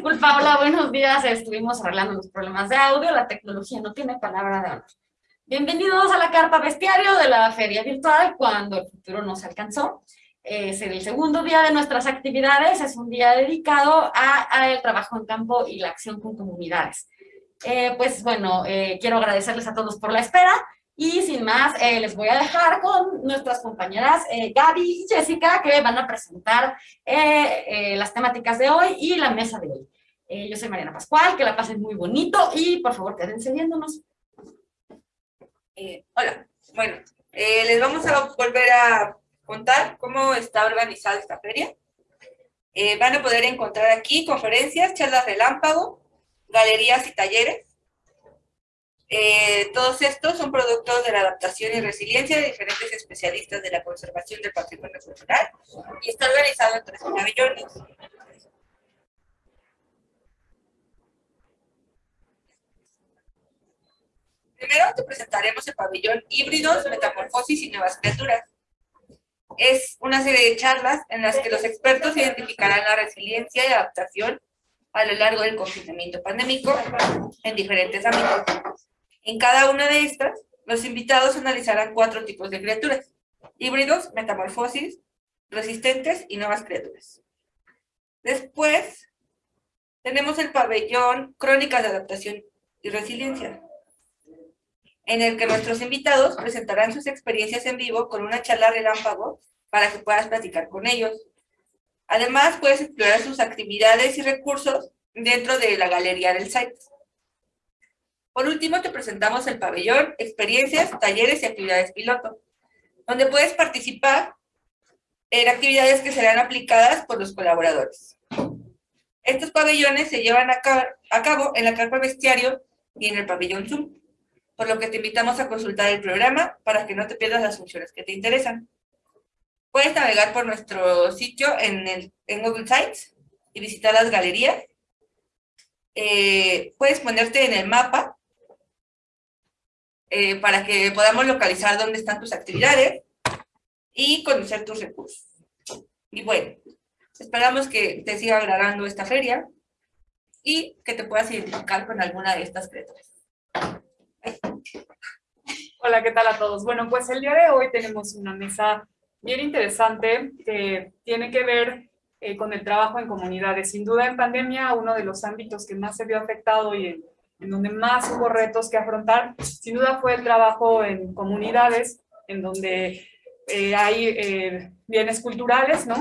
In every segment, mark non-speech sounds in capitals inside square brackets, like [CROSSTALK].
Disculpa, hola, buenos días. Estuvimos arreglando los problemas de audio. La tecnología no tiene palabra de honor. Bienvenidos a la carta bestiario de la feria virtual cuando el futuro nos alcanzó. Es el segundo día de nuestras actividades. Es un día dedicado al trabajo en campo y la acción con comunidades. Eh, pues bueno, eh, quiero agradecerles a todos por la espera. Y sin más, eh, les voy a dejar con nuestras compañeras eh, Gaby y Jessica que van a presentar eh, las temáticas de hoy y la mesa de hoy. yo soy Mariana Pascual, que la pasen muy bonito y por favor quédense viéndonos. hola, bueno, les vamos a volver a contar cómo está organizada esta feria. van a poder encontrar aquí conferencias, charlas relámpago, galerías y talleres eh, todos estos son productos de la adaptación y resiliencia de diferentes especialistas de la conservación del patrimonio cultural y está organizado en tres pabellones. Primero te presentaremos el pabellón Híbridos, Metamorfosis y Nuevas Criaturas. Es una serie de charlas en las que los expertos identificarán la resiliencia y adaptación a lo largo del confinamiento pandémico en diferentes ámbitos. En cada una de estas, los invitados analizarán cuatro tipos de criaturas. Híbridos, metamorfosis, resistentes y nuevas criaturas. Después, tenemos el pabellón Crónicas de Adaptación y Resiliencia, en el que nuestros invitados presentarán sus experiencias en vivo con una charla relámpago para que puedas platicar con ellos. Además, puedes explorar sus actividades y recursos dentro de la galería del site. Por último, te presentamos el pabellón, experiencias, talleres y actividades piloto, donde puedes participar en actividades que serán aplicadas por los colaboradores. Estos pabellones se llevan a, cabo en la carpa bestiario y en el pabellón Zoom, por lo que te invitamos a consultar el programa para que no te pierdas las funciones que te interesan. Puedes navegar por nuestro sitio en, el, en Google Sites y visitar las galerías. Eh, puedes ponerte en el mapa eh, para que podamos localizar dónde están tus actividades y conocer tus recursos. Y bueno, esperamos que te siga agradando esta feria y que te puedas identificar con alguna de estas criaturas. Hola, ¿qué tal a todos? Bueno, pues el día de hoy tenemos una mesa bien interesante que tiene que ver eh, con el trabajo en comunidades. Sin duda en pandemia uno de los ámbitos que más se vio afectado y en en donde más hubo retos que afrontar, sin duda fue el trabajo en comunidades, en donde eh, hay eh, bienes culturales, ¿no?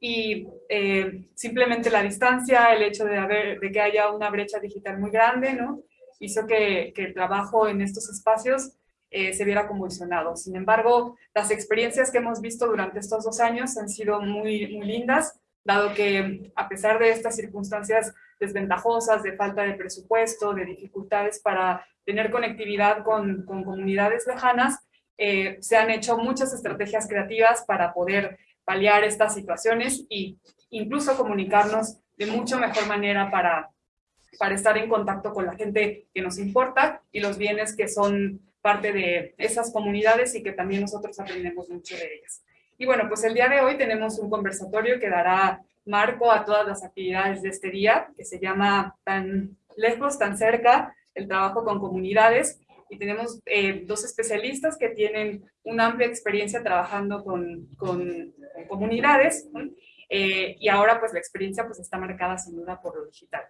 Y eh, simplemente la distancia, el hecho de, haber, de que haya una brecha digital muy grande, ¿no? Hizo que, que el trabajo en estos espacios se viera convulsionado. Sin embargo, las experiencias que hemos visto durante estos dos años han sido muy, muy lindas, dado que a pesar de estas circunstancias desventajosas, de falta de presupuesto, de dificultades para tener conectividad con, comunidades lejanas, eh, se han hecho muchas estrategias creativas para poder paliar estas situaciones e incluso comunicarnos de mucho mejor manera para, para estar en contacto con la gente que nos importa y los bienes que son parte de esas comunidades y que también nosotros aprendemos mucho de ellas. Y bueno, pues el día de hoy tenemos un conversatorio que dará marco a todas las actividades de este día, que se llama Tan lejos, tan cerca, el trabajo con comunidades. Y tenemos eh, dos especialistas que tienen una amplia experiencia trabajando con, con, comunidades. Eh, y ahora pues la experiencia pues está marcada sin duda por lo digital.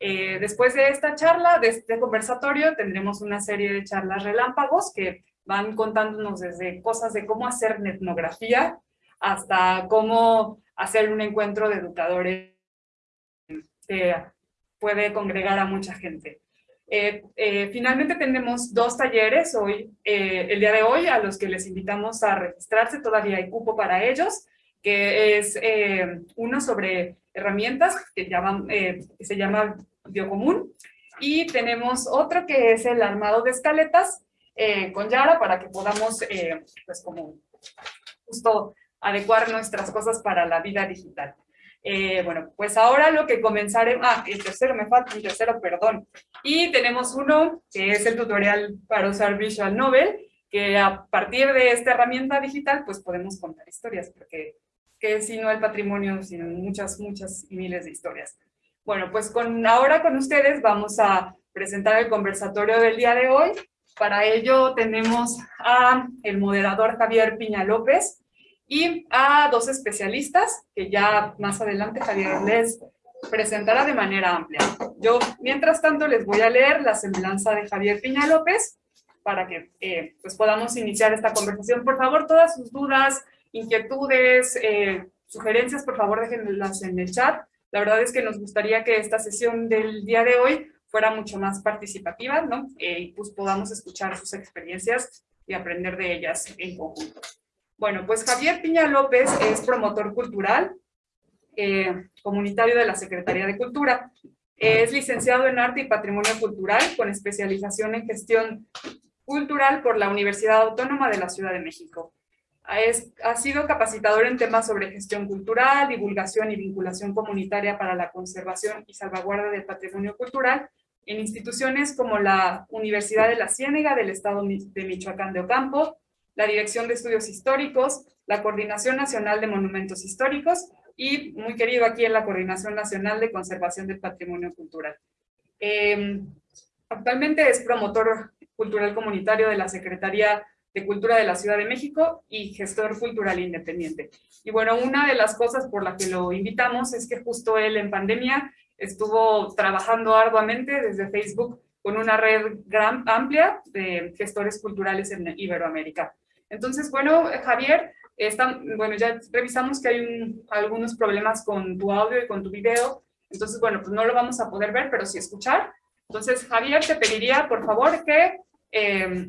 Eh, después de esta charla, de este conversatorio, tendremos una serie de charlas relámpagos que van contándonos desde cosas de cómo hacer etnografía hasta cómo hacer un encuentro de educadores que puede congregar a mucha gente. Eh, eh, finalmente tenemos dos talleres hoy, eh, el día de hoy, a los que les invitamos a registrarse, todavía hay cupo para ellos, que es uno sobre herramientas que, se llama Biocomún, y tenemos otro que es el armado de escaletas con Yara para que podamos, pues como justo adecuar nuestras cosas para la vida digital. Eh, bueno, pues ahora lo que comenzaremos, ah, el tercero, me falta un tercero, perdón. Y tenemos uno que es el tutorial para usar Visual Novel, que a partir de esta herramienta digital, pues podemos contar historias, porque que si no el patrimonio, sino muchas, muchas y miles de historias. Bueno, pues con, ahora con ustedes vamos a presentar el conversatorio del día de hoy. Para ello tenemos a el moderador Javier Piña López y a dos especialistas que ya más adelante Javier les presentará de manera amplia. Yo, mientras tanto, les voy a leer la semblanza de Javier Piña López para que eh, pues podamos iniciar esta conversación. Por favor, todas sus dudas, inquietudes, eh, sugerencias, por favor, déjenlas en el chat. La verdad es que nos gustaría que esta sesión del día de hoy fuera mucho más participativa, ¿no? Eh, pues podamos escuchar sus experiencias y aprender de ellas en conjunto. Bueno, pues Javier Piña López es promotor cultural, eh, comunitario de la Secretaría de Cultura. Es licenciado en Arte y Patrimonio Cultural con especialización en Gestión Cultural por la Universidad Autónoma de la Ciudad de México. Ha sido capacitador en temas sobre gestión cultural, divulgación y vinculación comunitaria para la conservación y salvaguarda del patrimonio cultural en instituciones como la Universidad de la Ciénega del Estado de Michoacán de Ocampo, la Dirección de Estudios Históricos, la Coordinación Nacional de Monumentos Históricos y, muy querido aquí en la Coordinación Nacional de Conservación del Patrimonio Cultural. Em, actualmente es promotor cultural comunitario de la Secretaría de Cultura de la Ciudad de México y gestor cultural independiente. Y bueno, una de las cosas por las que lo invitamos es que justo él en pandemia estuvo trabajando arduamente desde Facebook con una red amplia de gestores culturales en Iberoamérica. Entonces, bueno, Javier, está, bueno, ya revisamos que hay algunos problemas con tu audio y con tu video, entonces, bueno, pues no lo vamos a poder ver, pero sí escuchar. Entonces, Javier, te pediría, por favor, que eh,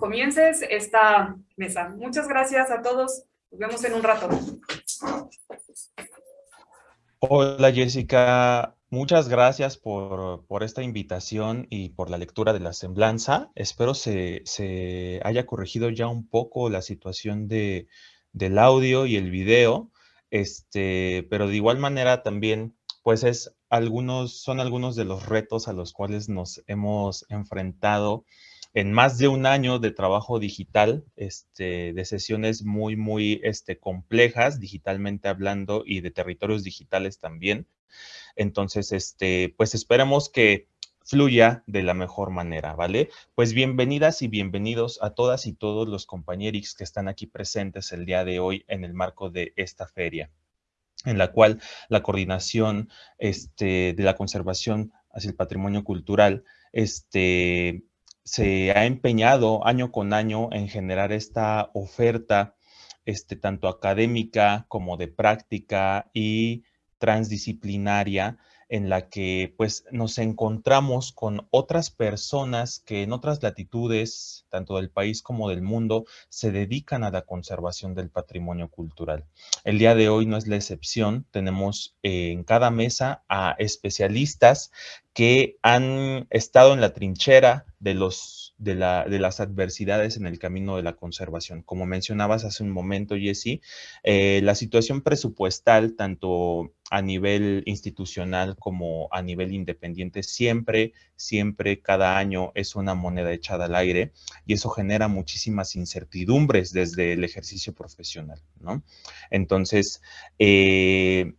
comiences esta mesa. Muchas gracias a todos. Nos vemos en un rato. Hola Jessica, muchas gracias por, esta invitación y por la lectura de la semblanza. Espero se, se haya corregido ya un poco la situación de, del audio y el video, este, pero de igual manera también pues es algunos, son algunos de los retos a los cuales nos hemos enfrentado en más de un año de trabajo digital, este, de sesiones muy, muy este, complejas, digitalmente hablando, y de territorios digitales también. Entonces, este, pues esperemos que fluya de la mejor manera, ¿vale? Pues bienvenidas y bienvenidos a todas y todos los compañeros que están aquí presentes el día de hoy en el marco de esta feria en la cual la coordinación este, de la conservación hacia el patrimonio cultural este, se ha empeñado año con año en generar esta oferta, este, tanto académica como de práctica y transdisciplinaria, en la que pues nos encontramos con otras personas que en otras latitudes, tanto del país como del mundo, se dedican a la conservación del patrimonio cultural. El día de hoy no es la excepción, tenemos eh, en cada mesa a especialistas que han estado en la trinchera de, los, de, la, de, las adversidades en el camino de la conservación. Como mencionabas hace un momento, Jesse, eh, la situación presupuestal, tanto a nivel institucional como a nivel independiente, siempre, siempre, cada año es una moneda echada al aire y eso genera muchísimas incertidumbres desde el ejercicio profesional, ¿no? Entonces, eh,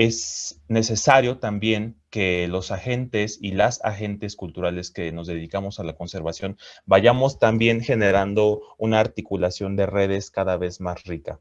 es necesario también que los agentes y las agentes culturales que nos dedicamos a la conservación vayamos también generando una articulación de redes cada vez más rica.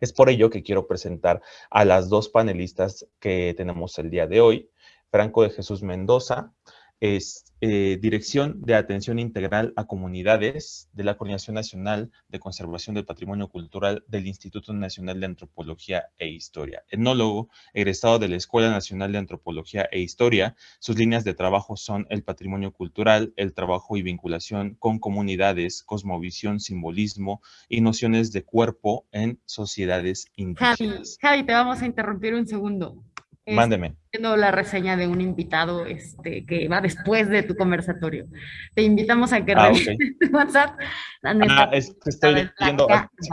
Es por ello que quiero presentar a las dos panelistas que tenemos el día de hoy. Franco de Jesús Mendoza, es eh, Dirección de Atención Integral a Comunidades de la Coordinación Nacional de Conservación del Patrimonio Cultural del Instituto Nacional de Antropología e Historia. Etnólogo, egresado de la Escuela Nacional de Antropología e Historia, sus líneas de trabajo son el patrimonio cultural, el trabajo y vinculación con comunidades, cosmovisión, simbolismo y nociones de cuerpo en sociedades indígenas. Javi, Javi te vamos a interrumpir un segundo. Mándeme. Viendo la reseña de un invitado este, que va después de tu conversatorio. Te invitamos a que ah, [LAUGHS] tu WhatsApp. Ah, es que estoy viendo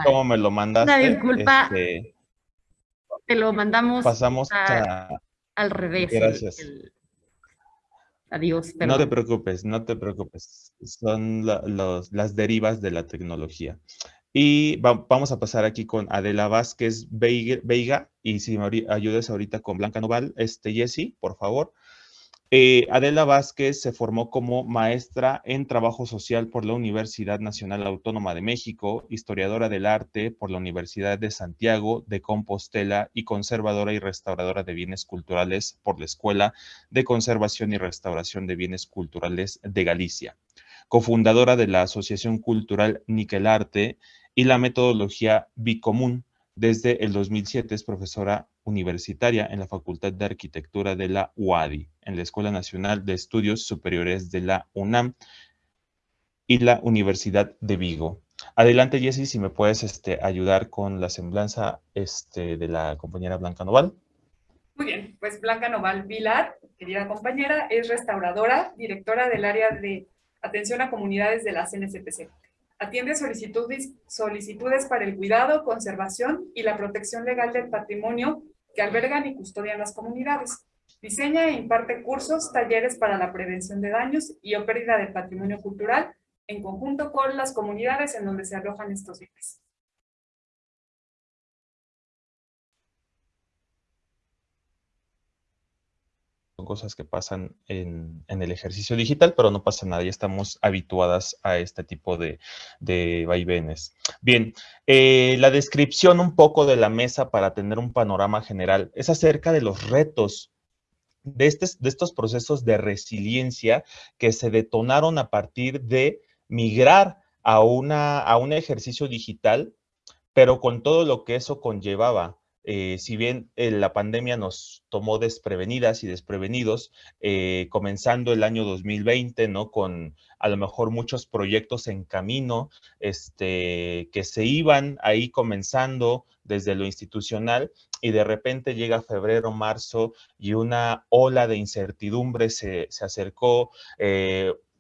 cómo me lo mandaste. Una disculpa. Este, te lo mandamos pasamos a, al revés. Gracias. Adiós. No te preocupes, no te preocupes. Son las derivas de la tecnología. Y vamos a pasar aquí con Adela Vázquez Veiga, y si me ayudes ahorita con Blanca Noval, este, Jessy, por favor. Eh, Adela Vázquez se formó como maestra en trabajo social por la Universidad Nacional Autónoma de México, historiadora del arte por la Universidad de Santiago de Compostela y conservadora y restauradora de bienes culturales por la Escuela de Conservación y Restauración de Bienes Culturales de Galicia, cofundadora de la Asociación Cultural Niquelarte y la metodología Bicomún. Desde el 2007 es profesora universitaria en la Facultad de Arquitectura de la UADI, en la Escuela Nacional de Estudios Superiores de la UNAM y la Universidad de Vigo. Adelante, Jessy, si me puedes este, ayudar con la semblanza este, de la compañera Blanca Noval. Muy bien, pues Blanca Noval Vilar, querida compañera, es restauradora, directora del área de atención a comunidades de la CNCPC. Atiende solicitudes, solicitudes para el cuidado, conservación y la protección legal del patrimonio que albergan y custodian las comunidades. Diseña e imparte cursos, talleres para la prevención de daños y o pérdida del patrimonio cultural en conjunto con las comunidades en donde se alojan estos bienes. Cosas que pasan en, el ejercicio digital, pero no pasa nada, ya estamos habituadas a este tipo de, vaivenes. Bien, eh, la descripción un poco de la mesa para tener un panorama general es acerca de los retos de, estos procesos de resiliencia que se detonaron a partir de migrar a un ejercicio digital, pero con todo lo que eso conllevaba eh, si bien eh, la pandemia nos tomó desprevenidas y desprevenidos, eh, comenzando el año 2020, ¿no? Con a lo mejor muchos proyectos en camino, este, que se iban ahí comenzando desde lo institucional y de repente llega febrero, marzo y una ola de incertidumbre se, se acercó,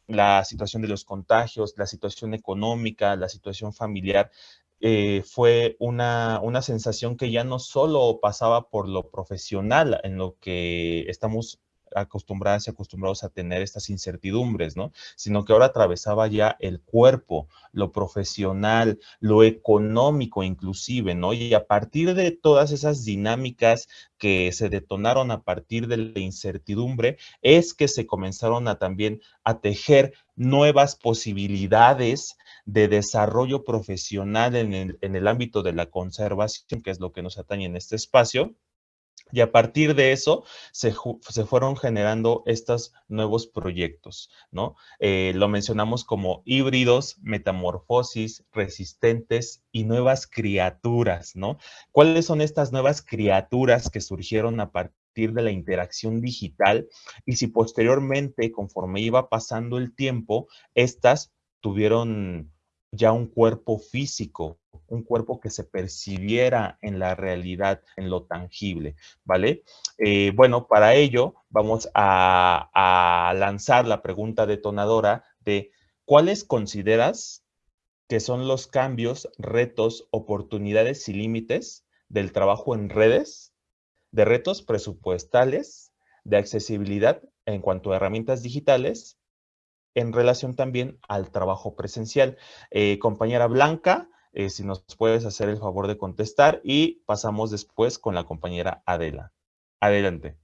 la situación de los contagios, la situación económica, la situación familiar, eh, fue una, una, sensación que ya no solo pasaba por lo profesional, en lo que estamos acostumbradas y acostumbrados a tener estas incertidumbres, ¿no? Sino que ahora atravesaba ya el cuerpo, lo profesional, lo económico inclusive, ¿no? Y a partir de todas esas dinámicas que se detonaron a partir de la incertidumbre, es que se comenzaron a también a tejer nuevas posibilidades de desarrollo profesional en el, en el ámbito de la conservación, que es lo que nos atañe en este espacio, y a partir de eso se, fueron generando estos nuevos proyectos, ¿no? Eh, lo mencionamos como híbridos, metamorfosis, resistentes y nuevas criaturas, ¿no? ¿Cuáles son estas nuevas criaturas que surgieron a partir de la interacción digital? Y si posteriormente, conforme iba pasando el tiempo, estas tuvieron ya un cuerpo físico, un cuerpo que se percibiera en la realidad, en lo tangible, ¿vale? Eh, bueno, para ello vamos a, a lanzar la pregunta detonadora de ¿cuáles consideras que son los cambios, retos, oportunidades y límites del trabajo en redes, de retos presupuestales, de accesibilidad en cuanto a herramientas digitales en relación también al trabajo presencial. Eh, compañera Blanca, eh, si nos puedes hacer el favor de contestar y pasamos después con la compañera Adela. Adelante.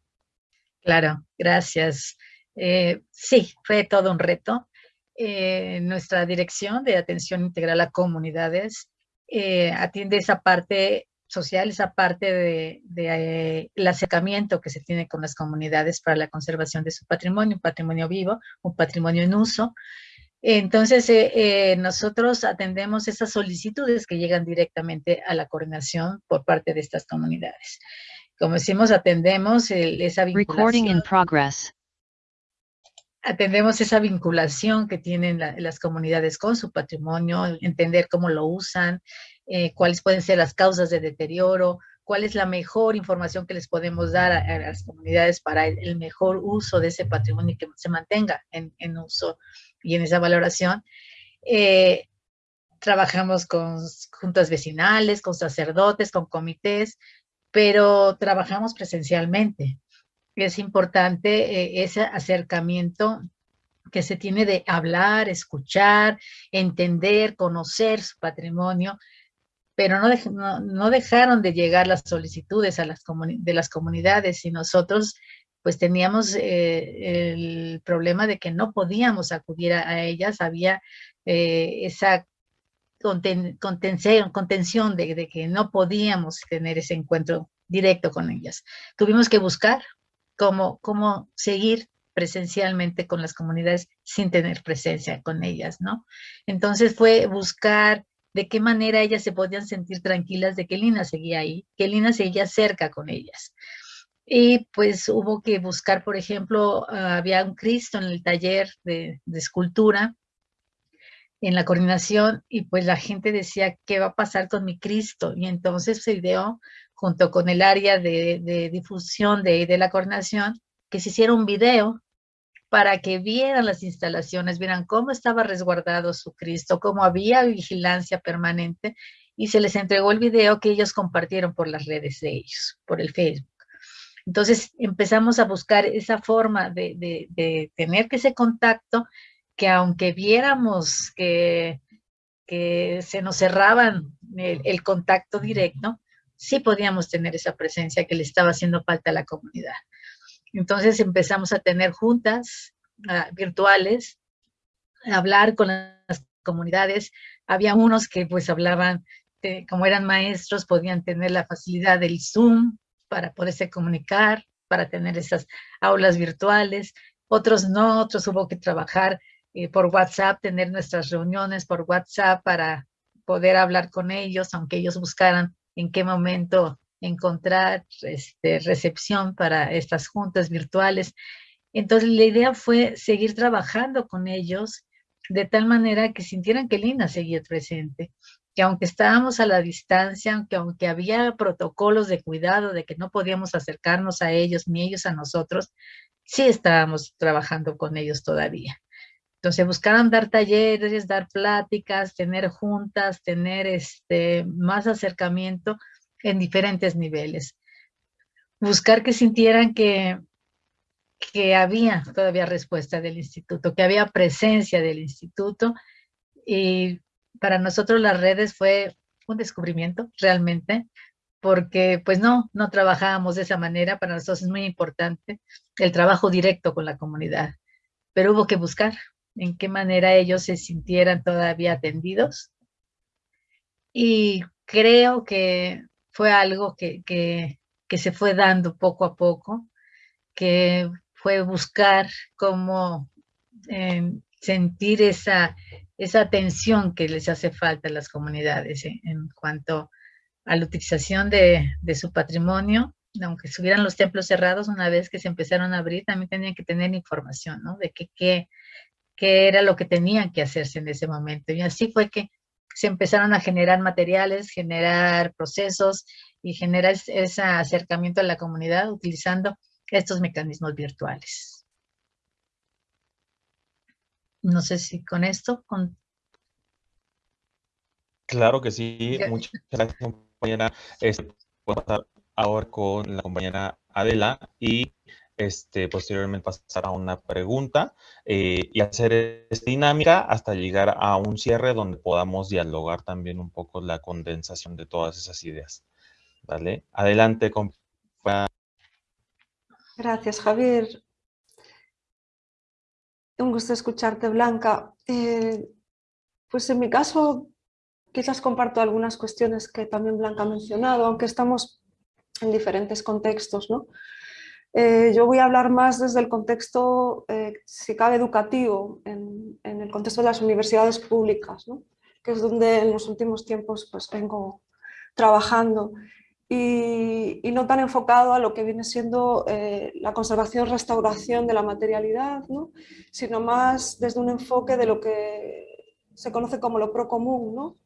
Claro, gracias. Eh, sí, fue todo un reto. nuestra dirección de atención integral a comunidades atiende esa parte social, esa parte de, eh, el acercamiento que se tiene con las comunidades para la conservación de su patrimonio, un patrimonio vivo, un patrimonio en uso. Entonces, eh, eh, nosotros atendemos esas solicitudes que llegan directamente a la coordinación por parte de estas comunidades. Como decimos, atendemos esa vinculación. Atendemos esa vinculación que tienen las comunidades con su patrimonio, entender cómo lo usan, eh, cuáles pueden ser las causas de deterioro, cuál es la mejor información que les podemos dar a, las comunidades para el, mejor uso de ese patrimonio y que se mantenga en, uso y en esa valoración. Eh, trabajamos con juntas vecinales, con sacerdotes, con comités, pero trabajamos presencialmente. Es importante eh, ese acercamiento que se tiene de hablar, escuchar, entender, conocer su patrimonio, pero no, no, dejaron de llegar las solicitudes a las de las comunidades y nosotros pues teníamos eh, el problema de que no podíamos acudir a, ellas, había eh, esa contención, contención de, de, que no podíamos tener ese encuentro directo con ellas. Tuvimos que buscar cómo, cómo seguir presencialmente con las comunidades sin tener presencia con ellas, ¿no? Entonces fue buscar de qué manera ellas se podían sentir tranquilas de que Lina seguía ahí, que Lina seguía cerca con ellas. Y pues hubo que buscar, por ejemplo, ah, había un Cristo en el taller de, escultura, en la coordinación, y pues la gente decía, ¿qué va a pasar con mi Cristo? Y entonces se ideó, junto con el área de, difusión de, de la coordinación, que se hiciera un video para que vieran las instalaciones, vieran cómo estaba resguardado su Cristo, cómo había vigilancia permanente, y se les entregó el video que ellos compartieron por las redes de ellos, por el Facebook. Entonces empezamos a buscar esa forma de, tener ese contacto que aunque viéramos que, se nos cerraban el, contacto directo, sí podíamos tener esa presencia que le estaba haciendo falta a la comunidad. Entonces empezamos a tener juntas ah, virtuales, a hablar con las comunidades. Había unos que pues hablaban, como eran maestros, podían tener la facilidad del Zoom, para poderse comunicar, para tener esas aulas virtuales. Otros no, otros hubo que trabajar eh, por WhatsApp, tener nuestras reuniones por WhatsApp para poder hablar con ellos, aunque ellos buscaran en qué momento encontrar este, recepción para estas juntas virtuales. Entonces la idea fue seguir trabajando con ellos de tal manera que sintieran que Lina seguía presente, que aunque estábamos a la distancia, aunque, aunque había protocolos de cuidado de que no podíamos acercarnos a ellos ni ellos a nosotros, sí estábamos trabajando con ellos todavía. Entonces buscaron dar talleres, dar pláticas, tener juntas, tener este, más acercamiento en diferentes niveles. Buscar que sintieran que, que había todavía respuesta del instituto, que había presencia del instituto y para nosotros las redes fue un descubrimiento realmente, porque pues no, no trabajábamos de esa manera, para nosotros es muy importante el trabajo directo con la comunidad, pero hubo que buscar en qué manera ellos se sintieran todavía atendidos y creo que fue algo que, que, se fue dando poco a poco, que fue buscar cómo eh, sentir esa, esa atención que les hace falta a las comunidades ¿eh? en cuanto a la utilización de, su patrimonio, aunque estuvieran los templos cerrados, una vez que se empezaron a abrir, también tenían que tener información, ¿no? De qué, qué, qué era lo que tenían que hacerse en ese momento. Y así fue que se empezaron a generar materiales, generar procesos y generar ese acercamiento a la comunidad utilizando estos mecanismos virtuales. No sé si con esto... Con... Claro que sí. Muchas gracias, compañera. Este, pasar ahora con la compañera Adela y este, posteriormente pasar a una pregunta eh, y hacer esta dinámica hasta llegar a un cierre donde podamos dialogar también un poco la condensación de todas esas ideas. ¿Vale? Adelante, compañera. Gracias, Javier un gusto escucharte, Blanca. Eh, pues en mi caso, quizás comparto algunas cuestiones que también Blanca ha mencionado, aunque estamos en diferentes contextos. ¿no? Eh, yo voy a hablar más desde el contexto, eh, si cabe, educativo, en, el contexto de las universidades públicas, ¿no? que es donde en los últimos tiempos pues, vengo trabajando y, no tan enfocado a lo que viene siendo eh, la conservación, restauración de la materialidad, ¿no? sino más desde un enfoque de lo que se conoce como lo procomún, ¿no?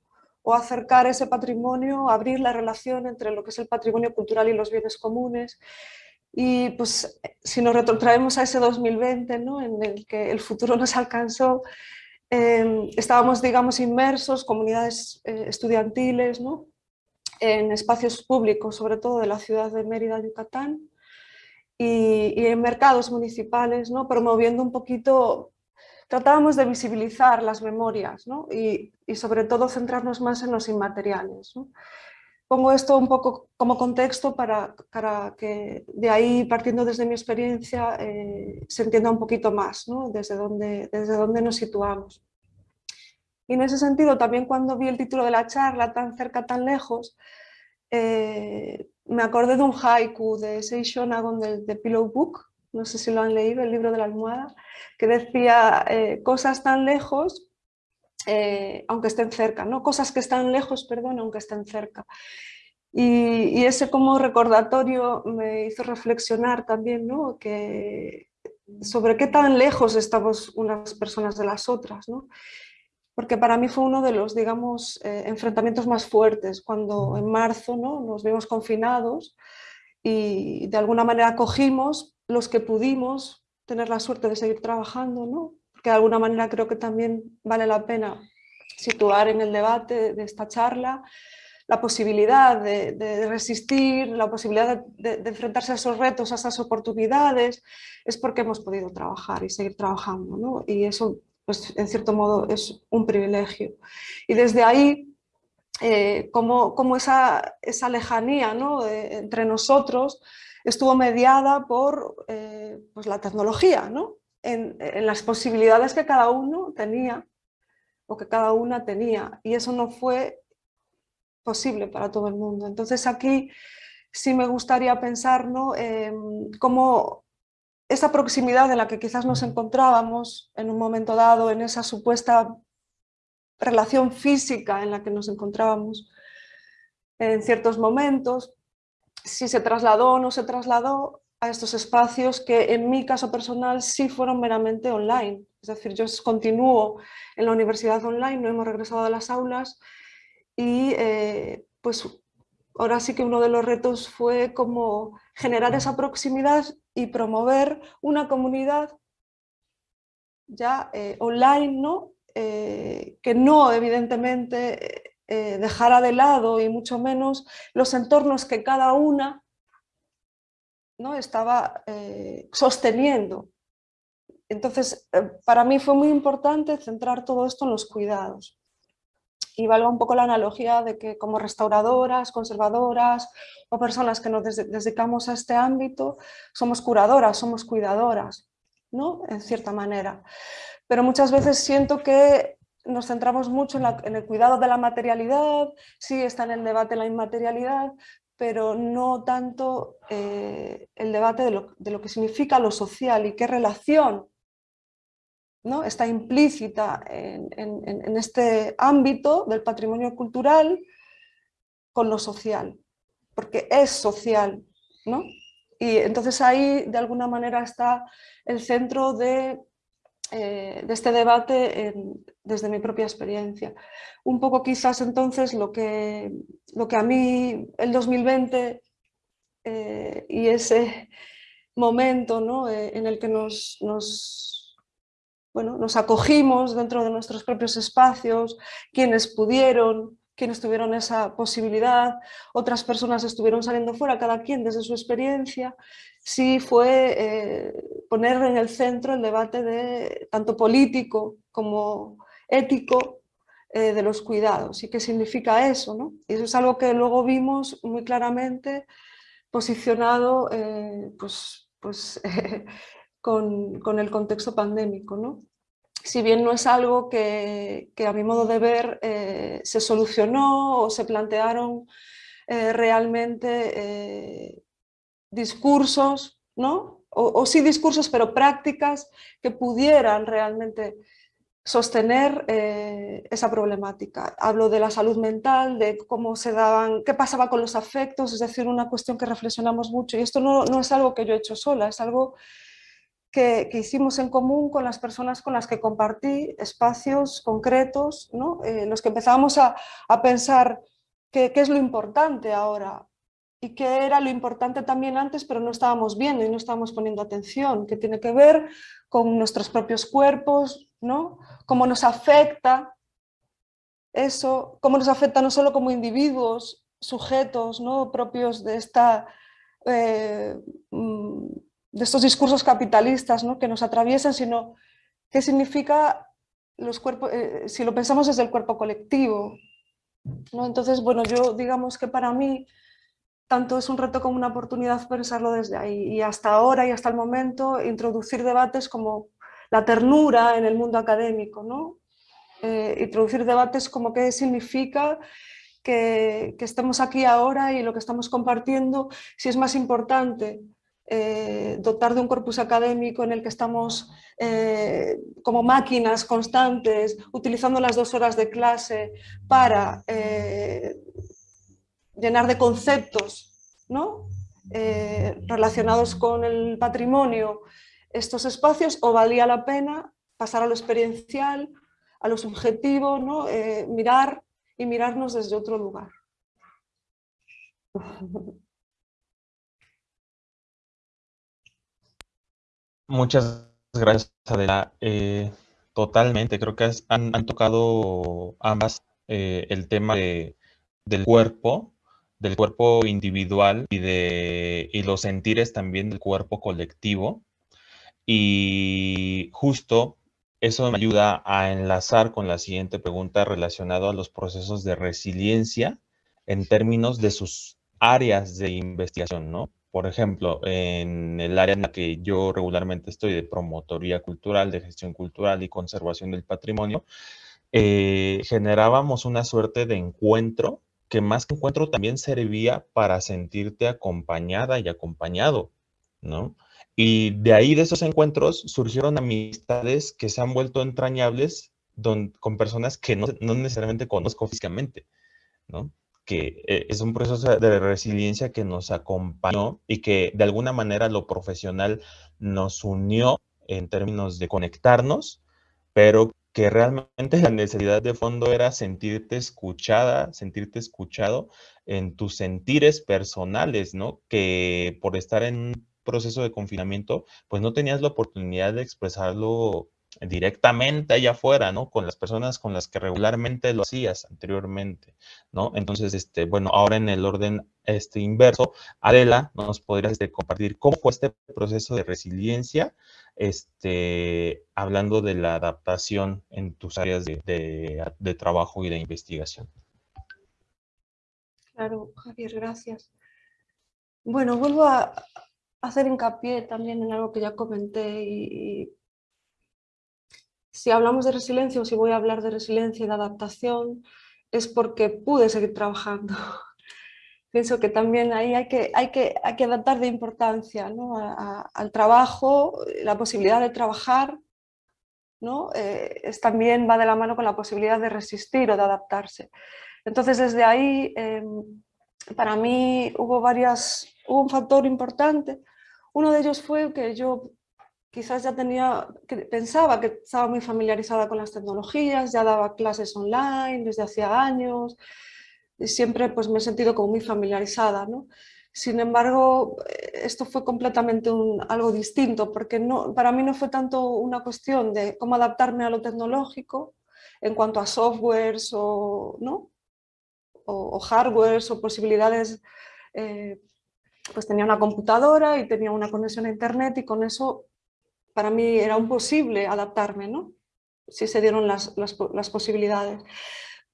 o acercar ese patrimonio, abrir la relación entre lo que es el patrimonio cultural y los bienes comunes. Y pues si nos retrotraemos a ese 2020, ¿no? en el que el futuro [LAUGHS] nos alcanzó, eh, estábamos, digamos, inmersos, comunidades eh, estudiantiles, ¿no? en espacios públicos, sobre todo de la ciudad de Mérida, Yucatán, y, en mercados municipales, ¿no? promoviendo un poquito tratábamos de visibilizar las memorias y, sobre todo centrarnos más en los inmateriales. Pongo esto un poco como contexto para, que de ahí, partiendo desde mi experiencia, eh, se entienda un poquito más desde, dónde, desde dónde nos situamos. Y en ese sentido, también cuando vi el título de la charla, tan cerca, tan lejos, eh, me acordé de un haiku de Seisho Nagon de, de Pillow Book, no sé si lo han leído, el libro de la almohada, que decía eh, cosas tan lejos, eh, aunque estén cerca, ¿no? cosas que están lejos, perdón, aunque estén cerca. Y, ese como recordatorio me hizo reflexionar también ¿no? sobre qué tan lejos estamos unas personas de las otras. ¿no? Porque para mí fue uno de los, digamos, eh, enfrentamientos más fuertes, cuando en marzo ¿no? nos vimos confinados y de alguna manera cogimos los que pudimos tener la suerte de seguir trabajando, ¿no? Que de alguna manera creo que también vale la pena situar en el debate de esta charla la posibilidad de, resistir, la posibilidad de, enfrentarse a esos retos, a esas oportunidades, es porque hemos podido trabajar y seguir trabajando. ¿no? Y eso, pues, en cierto modo, es un privilegio. Y desde ahí, eh, como, como esa, esa, lejanía ¿no? entre nosotros estuvo mediada por eh, pues la tecnología, ¿no? En, las posibilidades que cada uno tenía o que cada una tenía y eso no fue posible para todo el mundo. Entonces aquí sí me gustaría pensar ¿no? cómo esa proximidad en la que quizás nos encontrábamos en un momento dado, en esa supuesta relación física en la que nos encontrábamos en ciertos momentos, si se trasladó o no se trasladó a estos espacios que en mi caso personal sí fueron meramente online. Es decir, yo continúo en la universidad online, no hemos regresado a las aulas y eh, pues ahora sí que uno de los retos fue como generar esa proximidad y promover una comunidad ya eh, online, ¿no? Eh, que no evidentemente dejara de lado y mucho menos los entornos que cada una ¿no? estaba eh, sosteniendo. Entonces, eh, para mí fue muy importante centrar todo esto en los cuidados. Y valga un poco la analogía de que como restauradoras, conservadoras o personas que nos dedicamos a este ámbito, somos curadoras, somos cuidadoras, ¿no? en cierta manera. Pero muchas veces siento que nos centramos mucho en, el cuidado de la materialidad, sí está en el debate la inmaterialidad, pero no tanto eh, el debate de lo, que significa lo social y qué relación ¿no? está implícita en, este ámbito del patrimonio cultural con lo social, porque es social. ¿no? Y entonces ahí de alguna manera está el centro de eh, de este debate desde mi propia experiencia. Un poco quizás entonces lo que, lo que a mí el 2020 eh, y ese momento ¿no? Eh, en el que nos, nos, bueno, nos acogimos dentro de nuestros propios espacios, quienes pudieron, quienes tuvieron esa posibilidad, otras personas estuvieron saliendo fuera, cada quien desde su experiencia, sí fue eh, poner en el centro el debate de, tanto político como ético eh, de los cuidados y qué significa eso. ¿no? Y eso es algo que luego vimos muy claramente posicionado eh, pues, pues, [LAUGHS] con, con, el contexto pandémico. ¿no? Si bien no es algo que, a mi modo de ver eh, se solucionó o se plantearon eh, realmente eh, discursos, ¿no? O, sí discursos, pero prácticas que pudieran realmente sostener esa problemática. Hablo de la salud mental, de cómo se daban, qué pasaba con los afectos, es decir, una cuestión que reflexionamos mucho. Y esto no, no es algo que yo he hecho sola, es algo que, hicimos en común con las personas con las que compartí espacios concretos, ¿no? Eh, los que empezábamos a, pensar qué, es lo importante ahora y qué era lo importante también antes, pero no estábamos viendo y no estábamos poniendo atención, que tiene que ver con nuestros propios cuerpos, ¿no? cómo nos afecta eso, cómo nos afecta no solo como individuos, sujetos ¿no? propios de esta eh, mm, de estos discursos capitalistas ¿no? que nos atraviesan, sino qué significa los cuerpos, eh, si lo pensamos desde el cuerpo colectivo. ¿no? Entonces, bueno, yo digamos que para mí tanto es un reto como una oportunidad pensarlo desde ahí. Y hasta ahora y hasta el momento introducir debates como la ternura en el mundo académico, ¿no? Eh, introducir debates como qué significa que, estemos aquí ahora y lo que estamos compartiendo, si es más importante eh, dotar de un corpus académico en el que estamos eh, como máquinas constantes, utilizando las dos horas de clase para llenar de conceptos ¿no? relacionados con el patrimonio estos espacios o valía la pena pasar a lo experiencial, a lo subjetivo, ¿no? Eh, mirar y mirarnos desde otro lugar. [LAUGHS] Muchas gracias, Adela. Eh, totalmente, creo que han, tocado ambas eh, el tema del cuerpo, del cuerpo individual y, de, y los sentires también del cuerpo colectivo. Y justo eso me ayuda a enlazar con la siguiente pregunta relacionada a los procesos de resiliencia en términos de sus áreas de investigación, ¿no? Por ejemplo, en el área en la que yo regularmente estoy de promotoría cultural, de gestión cultural y conservación del patrimonio, eh, generábamos una suerte de encuentro que más que encuentro también servía para sentirte acompañada y acompañado, ¿no? Y de ahí, de esos encuentros, surgieron amistades que se han vuelto entrañables con personas que no, necesariamente conozco físicamente, ¿no? Que eh, es un proceso de resiliencia que nos acompañó y que de alguna manera lo profesional nos unió en términos de conectarnos, pero que realmente la necesidad de fondo era sentirte escuchada, sentirte escuchado en tus sentires personales, ¿no? Que por estar en proceso de confinamiento, pues no tenías la oportunidad de expresarlo directamente allá afuera, ¿no? Con las personas con las que regularmente lo hacías anteriormente, ¿no? Entonces, este, bueno, ahora en el orden este, inverso, Adela, nos podrías este, compartir cómo fue este proceso de resiliencia, este, hablando de la adaptación en tus áreas de, de trabajo y de investigación. Claro, Javier, gracias. Bueno, vuelvo a, hacer hincapié también en algo que ya comenté y, si hablamos de resiliencia o si voy a hablar de resiliencia y de adaptación es porque pude seguir trabajando. [LAUGHS] Pienso que también ahí hay que, hay que, hay que adaptar de importancia al trabajo, la posibilidad de trabajar, ¿no? Eh, es, también va de la mano con la posibilidad de resistir o de adaptarse. Entonces desde ahí em, para mí hubo varias, hubo un factor importante. Uno de ellos fue que yo quizás ya tenía, pensaba que estaba muy familiarizada con las tecnologías, ya daba clases online desde hacía años, y siempre pues me he sentido como muy familiarizada. ¿no? Sin embargo, esto fue completamente algo distinto, porque no, para mí no fue tanto una cuestión de cómo adaptarme a lo tecnológico en cuanto a softwares o, ¿no? o, hardwares o posibilidades eh, pues tenía una computadora y tenía una conexión a internet y con eso para mí era imposible adaptarme, ¿no? Si se dieron las, posibilidades.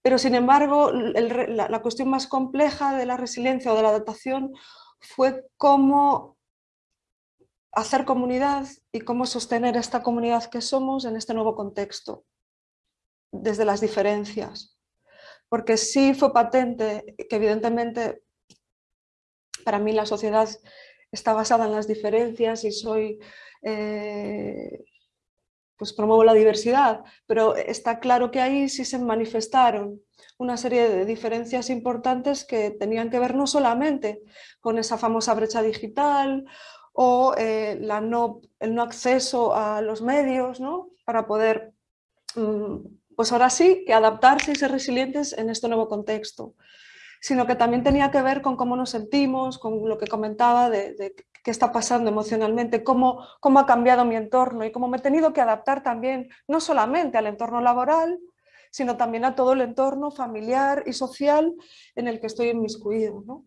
Pero sin embargo, la, la, cuestión más compleja de la resiliencia o de la adaptación fue cómo hacer comunidad y cómo sostener esta comunidad que somos en este nuevo contexto, desde las diferencias. Porque sí fue patente que evidentemente para mí la sociedad está basada en las diferencias y soy, eh, pues promuevo la diversidad, pero está claro que ahí sí se manifestaron una serie de diferencias importantes que tenían que ver no solamente con esa famosa brecha digital o eh, el no acceso a los medios ¿no? para poder, mm, pues ahora sí, que adaptarse y ser resilientes en este nuevo contexto sino que también tenía que ver con cómo nos sentimos, con lo que comentaba de, qué está pasando emocionalmente, cómo, cómo ha cambiado mi entorno y cómo me he tenido que adaptar también, no solamente al entorno laboral, sino también a todo el entorno familiar y social en el que estoy inmiscuido. ¿no?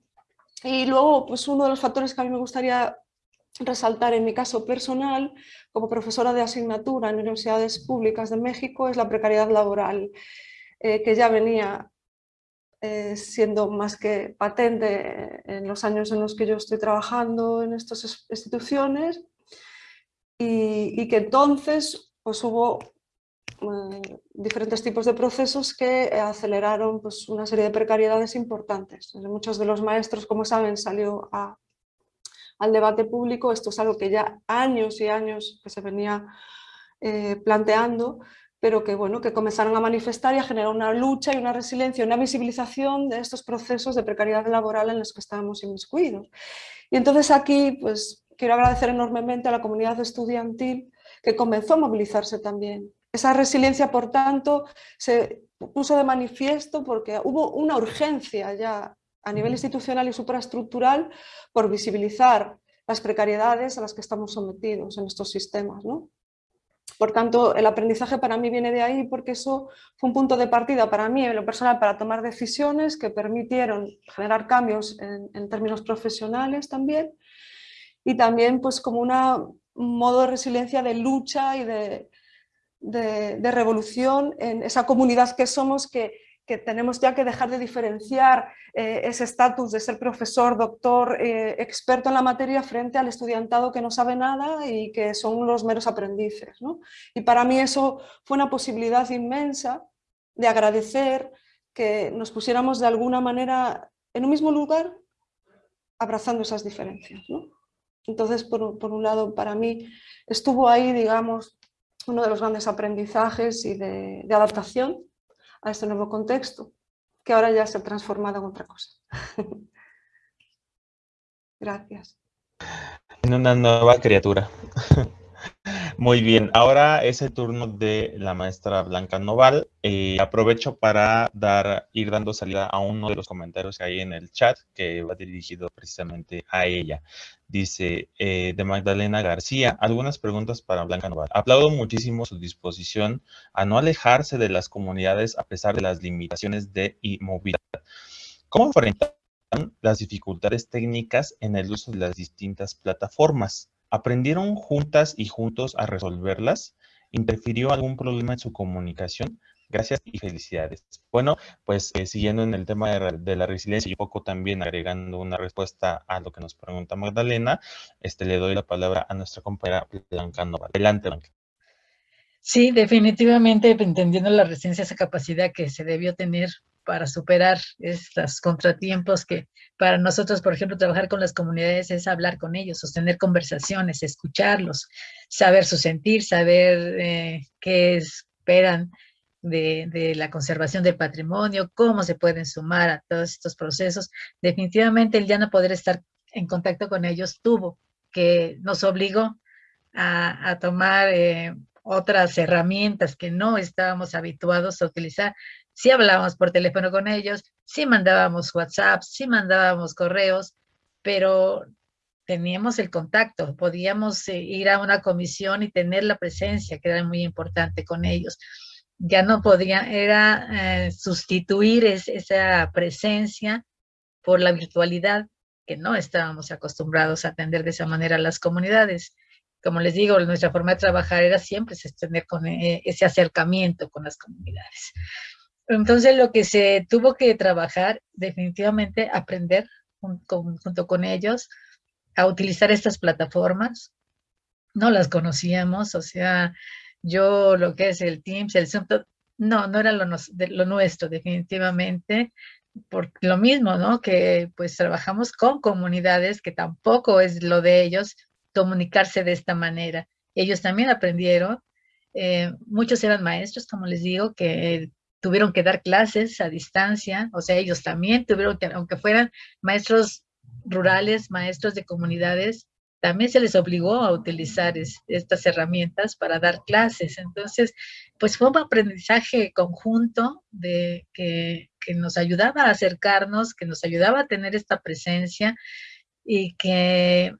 Y luego, pues uno de los factores que a mí me gustaría resaltar en mi caso personal, como profesora de asignatura en universidades públicas de México, es la precariedad laboral, eh, que ya venía eh, siendo más que patente en los años en los que yo estoy trabajando en estas instituciones y, que entonces pues, hubo eh, diferentes tipos de procesos que aceleraron pues, una serie de precariedades importantes. Muchos de los maestros, como saben, salió al debate público. Esto es algo que ya años y años que se venía eh, planteando, pero que, bueno, que comenzaron a manifestar y a generar una lucha y una resiliencia, una visibilización de estos procesos de precariedad laboral en los que estábamos inmiscuidos. Y entonces aquí pues, quiero agradecer enormemente a la comunidad estudiantil que comenzó a movilizarse también. Esa resiliencia, por tanto, se puso de manifiesto porque hubo una urgencia ya a nivel institucional y supraestructural por visibilizar las precariedades a las que estamos sometidos en estos sistemas. ¿no? Por tanto, el aprendizaje para mí viene de ahí porque eso fue un punto de partida para mí, en lo personal, para tomar decisiones que permitieron generar cambios en, términos profesionales también. Y también pues como un modo de resiliencia, de lucha y de, de revolución en esa comunidad que somos que que tenemos ya que dejar de diferenciar eh, ese estatus de ser profesor, doctor, eh, experto en la materia frente al estudiantado que no sabe nada y que son los meros aprendices. Y para mí eso fue una posibilidad inmensa de agradecer que nos pusiéramos de alguna manera en un mismo lugar abrazando esas diferencias. Entonces, por, un lado, para mí estuvo ahí, digamos, uno de los grandes aprendizajes y de adaptación a este nuevo contexto, que ahora ya se ha transformado en otra cosa. [LAUGHS] Gracias. En una nueva criatura. [LAUGHS] Muy bien, ahora es el turno de la maestra Blanca Noval. Eh, aprovecho para dar, ir dando salida a uno de los comentarios que hay en el chat que va dirigido precisamente a ella. Dice eh, de Magdalena García, algunas preguntas para Blanca Noval. Aplaudo muchísimo su disposición a no alejarse de las comunidades a pesar de las limitaciones de movilidad. ¿Cómo enfrentan las dificultades técnicas en el uso de las distintas plataformas? ¿Aprendieron juntas y juntos a resolverlas? ¿Interfirió algún problema en su comunicación? Gracias y felicidades. Bueno, pues eh, siguiendo en el tema de, la resiliencia y un poco también agregando una respuesta a lo que nos pregunta Magdalena, este, le doy la palabra a nuestra compañera Blanca Nova. Adelante, Blanca. Sí, definitivamente entendiendo la resiliencia, esa capacidad que se debió tener para superar estos contratiempos que para nosotros, por ejemplo, trabajar con las comunidades es hablar con ellos, sostener conversaciones, escucharlos, saber su sentir, saber eh, qué esperan de, la conservación del patrimonio, cómo se pueden sumar a todos estos procesos. Definitivamente el ya no poder estar en contacto con ellos tuvo que nos obligó a, a tomar eh, otras herramientas que no estábamos habituados a utilizar, sí hablábamos por teléfono con ellos, sí mandábamos WhatsApp, sí mandábamos correos, pero teníamos el contacto, podíamos eh, ir a una comisión y tener la presencia, que era muy importante con ellos. Ya no podía, era eh, sustituir esa presencia por la virtualidad, que no estábamos acostumbrados a atender de esa manera a las comunidades. Como les digo, nuestra forma de trabajar era siempre tener con eh, ese acercamiento con las comunidades. Entonces lo que se tuvo que trabajar, definitivamente aprender junto con ellos a utilizar estas plataformas. No las conocíamos, o sea, yo lo que es el Teams, el Zoom, no, no era lo, nuestro definitivamente, por lo mismo, ¿no? Que pues trabajamos con comunidades que tampoco es lo de ellos comunicarse de esta manera. Ellos también aprendieron, eh, muchos eran maestros, como les digo, que tuvieron que dar clases a distancia, o sea, ellos también tuvieron que, aunque fueran maestros rurales, maestros de comunidades, también se les obligó a utilizar estas herramientas para dar clases. Entonces, pues fue un aprendizaje conjunto de que, que nos ayudaba a acercarnos, que nos ayudaba a tener esta presencia y que,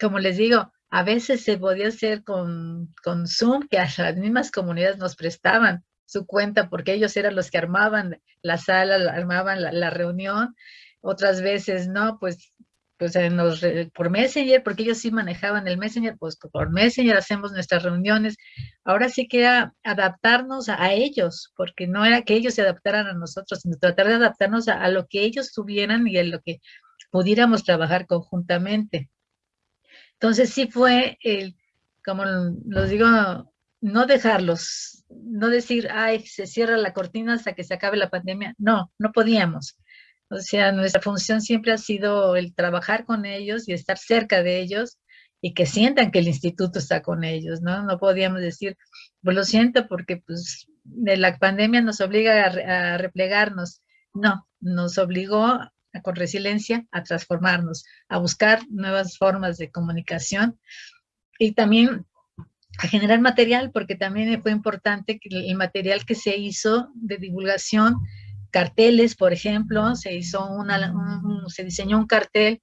como les digo, a veces se podía hacer con, con Zoom, que a las mismas comunidades nos prestaban su cuenta porque ellos eran los que armaban la sala, armaban la, reunión. Otras veces, no, pues pues por Messenger, porque ellos sí manejaban el Messenger, pues por Messenger hacemos nuestras reuniones. Ahora sí que era adaptarnos a, ellos, porque no era que ellos se adaptaran a nosotros, sino tratar de adaptarnos a, lo que ellos tuvieran y a lo que pudiéramos trabajar conjuntamente. Entonces sí fue, el, como los digo, no dejarlos, no decir, ay, se cierra la cortina hasta que se acabe la pandemia. No, no podíamos. O sea, nuestra función siempre ha sido el trabajar con ellos y estar cerca de ellos y que sientan que el instituto está con ellos, ¿no? No podíamos decir, pues lo siento porque pues la pandemia nos obliga a, replegarnos. No, nos obligó con resiliencia a transformarnos, a buscar nuevas formas de comunicación y también a generar material, porque también fue importante que el material que se hizo de divulgación carteles, por ejemplo, se hizo una, se diseñó un cartel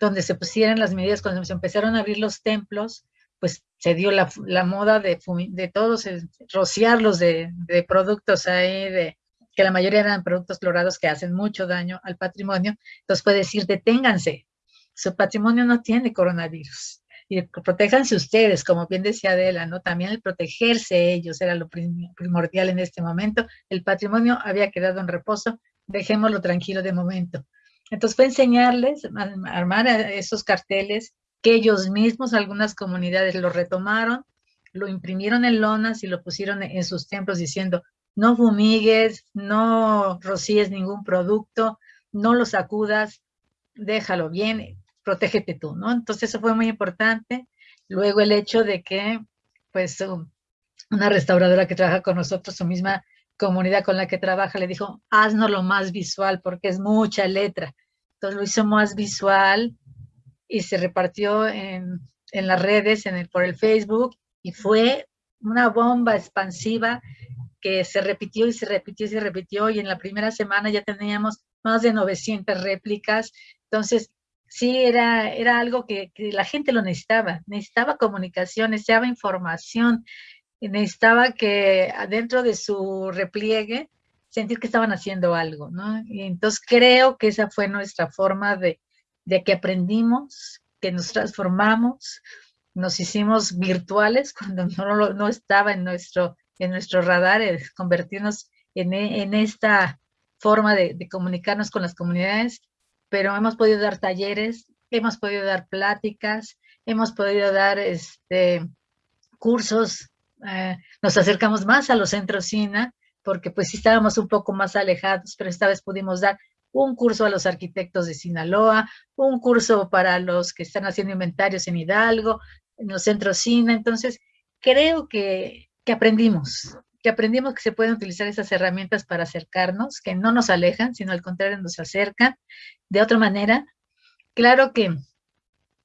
donde se pusieran las medidas cuando se empezaron a abrir los templos, pues se dio la, moda de, de todos, rociarlos de, de productos ahí, de, que la mayoría eran productos clorados que hacen mucho daño al patrimonio. Entonces puede decir, deténganse, su patrimonio no tiene coronavirus y protéjanse ustedes, como bien decía Adela, ¿no? También el protegerse ellos era lo primordial en este momento. El patrimonio había quedado en reposo, dejémoslo tranquilo de momento. Entonces fue enseñarles, a armar esos carteles, que ellos mismos, algunas comunidades lo retomaron, lo imprimieron en lonas y lo pusieron en sus templos diciendo, no fumigues, no rocíes ningún producto, no lo sacudas, déjalo bien, protégete tú, ¿no? Entonces eso fue muy importante. Luego el hecho de que, pues, una restauradora que trabaja con nosotros, su misma comunidad con la que trabaja, le dijo, haznos lo más visual porque es mucha letra. Entonces lo hizo más visual y se repartió en, en las redes, en el, por el Facebook, y fue una bomba expansiva que se repitió y se repitió y se repitió, y en la primera semana ya teníamos más de 900 réplicas. Entonces, sí era, era algo que, la gente lo necesitaba, necesitaba comunicación, necesitaba información, necesitaba que adentro de su repliegue sentir que estaban haciendo algo, ¿no? Entonces creo que esa fue nuestra forma de, de que aprendimos, que nos transformamos, nos hicimos virtuales [LAUGHS] cuando no, no estaba en nuestro, en nuestro radar, convertirnos en, en esta forma de, de, comunicarnos con las comunidades pero hemos podido dar talleres, hemos podido dar pláticas, hemos podido dar este, cursos, eh, nos acercamos más a los centros SINA, porque pues estábamos un poco más alejados, pero esta vez pudimos dar un curso a los arquitectos de Sinaloa, un curso para los que están haciendo inventarios en Hidalgo, en los centros SINA, entonces creo que, que aprendimos, que aprendimos que se pueden utilizar esas herramientas para acercarnos, que no nos alejan, sino al contrario nos acercan. De otra manera, claro que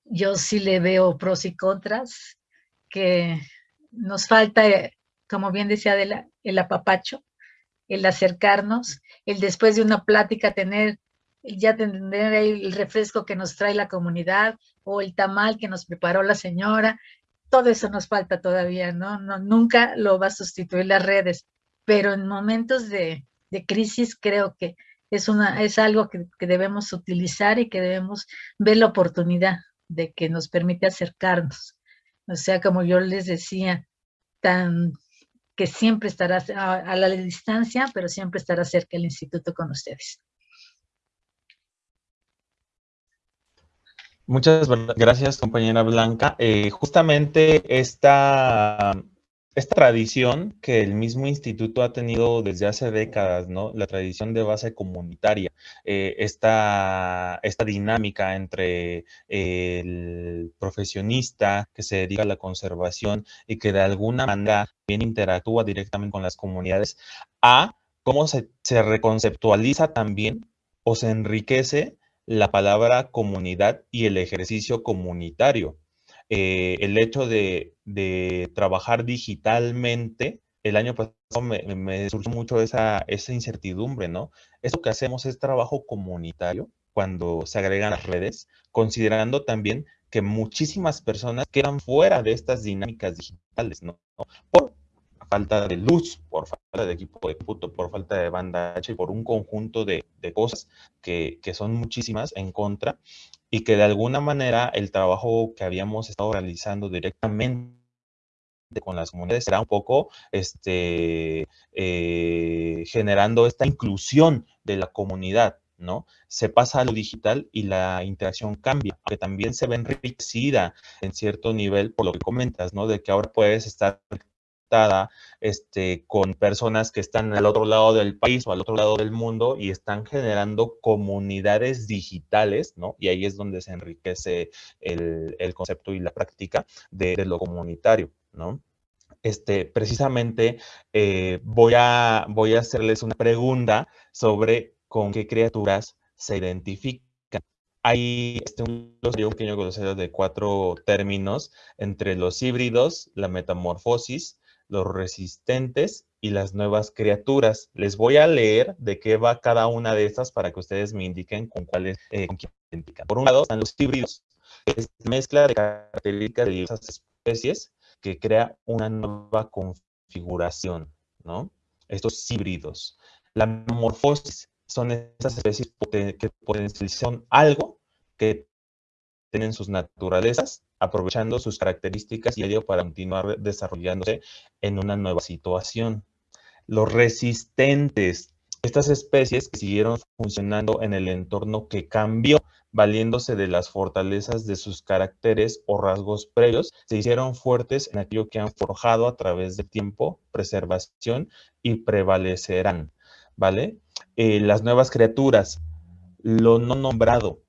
yo sí le veo pros y contras, que nos falta, como bien decía Adela, el apapacho, el acercarnos, el después de una plática tener, ya tener el refresco que nos trae la comunidad o el tamal que nos preparó la señora, todo eso nos falta todavía, ¿no? no nunca lo va a sustituir las redes, pero en momentos de, crisis creo que es, una, es algo que, debemos utilizar y que debemos ver la oportunidad de que nos permite acercarnos. O sea, como yo les decía, que siempre estará a, a la distancia, pero siempre estará cerca el instituto con ustedes. Muchas gracias, compañera Blanca. Eh, justamente esta, esta tradición que el mismo instituto ha tenido desde hace décadas, ¿no? La tradición de base comunitaria, eh, esta, esta, dinámica entre el profesionista que se dedica a la conservación y que de alguna manera bien interactúa directamente con las comunidades, a cómo se, se reconceptualiza también o se enriquece la palabra comunidad y el ejercicio comunitario. Eh, el hecho de, trabajar digitalmente, el año pasado me, surgió mucho esa, incertidumbre, ¿no? Eso que hacemos es trabajo comunitario cuando se agregan las redes, considerando también que muchísimas personas quedan fuera de estas dinámicas digitales, ¿no? Por falta de luz, por falta de equipo de cómputo, por falta de banda H, por un conjunto de, cosas que, son muchísimas en contra. y que de alguna manera el trabajo que habíamos estado realizando directamente con las comunidades será un poco este, eh, generando esta inclusión de la comunidad, ¿no? Se pasa a lo digital y la interacción cambia, que también se ve enriquecida en cierto nivel por lo que comentas, ¿no? De que ahora puedes estar este, con personas que están al otro lado del país o al otro lado del mundo y están generando comunidades digitales, ¿no? Y ahí es donde se enriquece el, concepto y la práctica de, lo comunitario, ¿no? Este, precisamente eh, voy, a, voy a hacerles una pregunta sobre con qué criaturas se identifican. Hay este, un, un pequeño glosario de cuatro términos entre los híbridos, la metamorfosis, los resistentes y las nuevas criaturas. Les voy a leer de qué va cada una de estas para que ustedes me indiquen con cuáles eh, identifican. Por un lado están los híbridos, es mezcla de características de diversas especies que crea una nueva configuración, ¿no? Estos híbridos. La metamorfosis son esas especies que potencializan algo que tienen sus naturalezas, aprovechando sus características y ello para continuar desarrollándose en una nueva situación. Los resistentes, estas especies que siguieron funcionando en el entorno que cambió, valiéndose de las fortalezas de sus caracteres o rasgos previos, se hicieron fuertes en aquello que han forjado a través del tiempo, preservación y prevalecerán, ¿vale? Eh, las nuevas criaturas, lo no nombrado,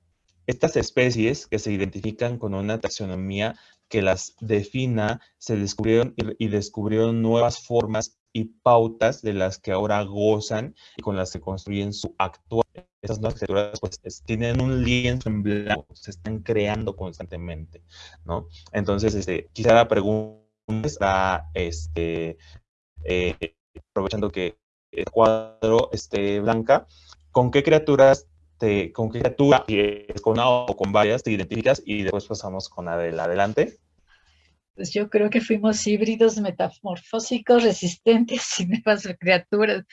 estas especies que se identifican con una taxonomía que las defina, se descubrieron y, descubrieron nuevas formas y pautas de las que ahora gozan y con las que construyen su actual. Esas nuevas criaturas pues, tienen un lienzo en blanco, se están creando constantemente, ¿no? Entonces, este, quizá la pregunta está, este, eh, aprovechando que el cuadro esté blanca, ¿con qué criaturas con qué criatura, si es con una o con varias, te identificas y después pasamos con Adela. Adelante. Pues yo creo que fuimos híbridos metamorfósicos, resistentes [LAUGHS] y nuevas criaturas,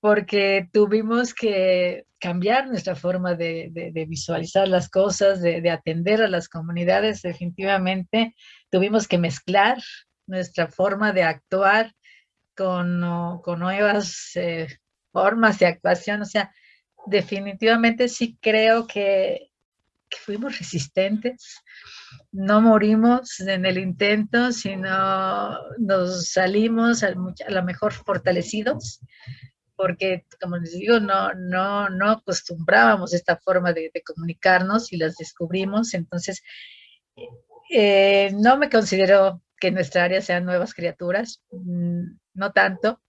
porque tuvimos que cambiar nuestra forma de, visualizar las cosas, de, atender a las comunidades, definitivamente. Tuvimos que mezclar nuestra forma de actuar con, con nuevas eh, formas de actuación, o sea, definitivamente sí creo que, fuimos resistentes, no morimos en el intento, sino nos salimos a, lo mejor fortalecidos, porque como les digo, no, no, no acostumbrábamos esta forma de, comunicarnos y las descubrimos, entonces eh, no me considero que en nuestra área sean nuevas criaturas, mm, no tanto,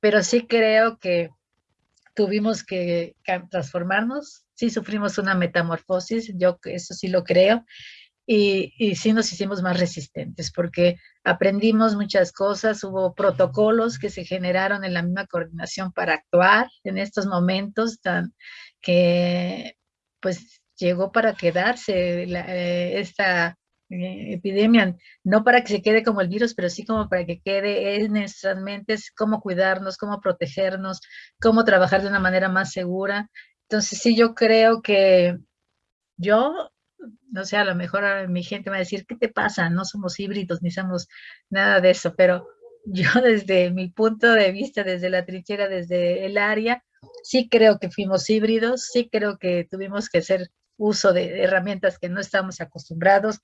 pero sí creo que tuvimos que transformarnos, sí sufrimos una metamorfosis, yo eso sí lo creo, y, y, sí nos hicimos más resistentes porque aprendimos muchas cosas, hubo protocolos que se generaron en la misma coordinación para actuar en estos momentos que pues llegó para quedarse eh, esta epidemia, no para que se quede como el virus, pero sí como para que quede en nuestras mentes cómo cuidarnos, cómo protegernos, cómo trabajar de una manera más segura. Entonces sí, yo creo que yo, no sé, a lo mejor mi gente va a decir, ¿qué te pasa? No somos híbridos ni somos nada de eso, pero [LAUGHS] yo desde mi punto de vista, desde la trinchera, desde el área, sí creo que fuimos híbridos, sí creo que tuvimos que hacer uso de herramientas que no estamos acostumbrados,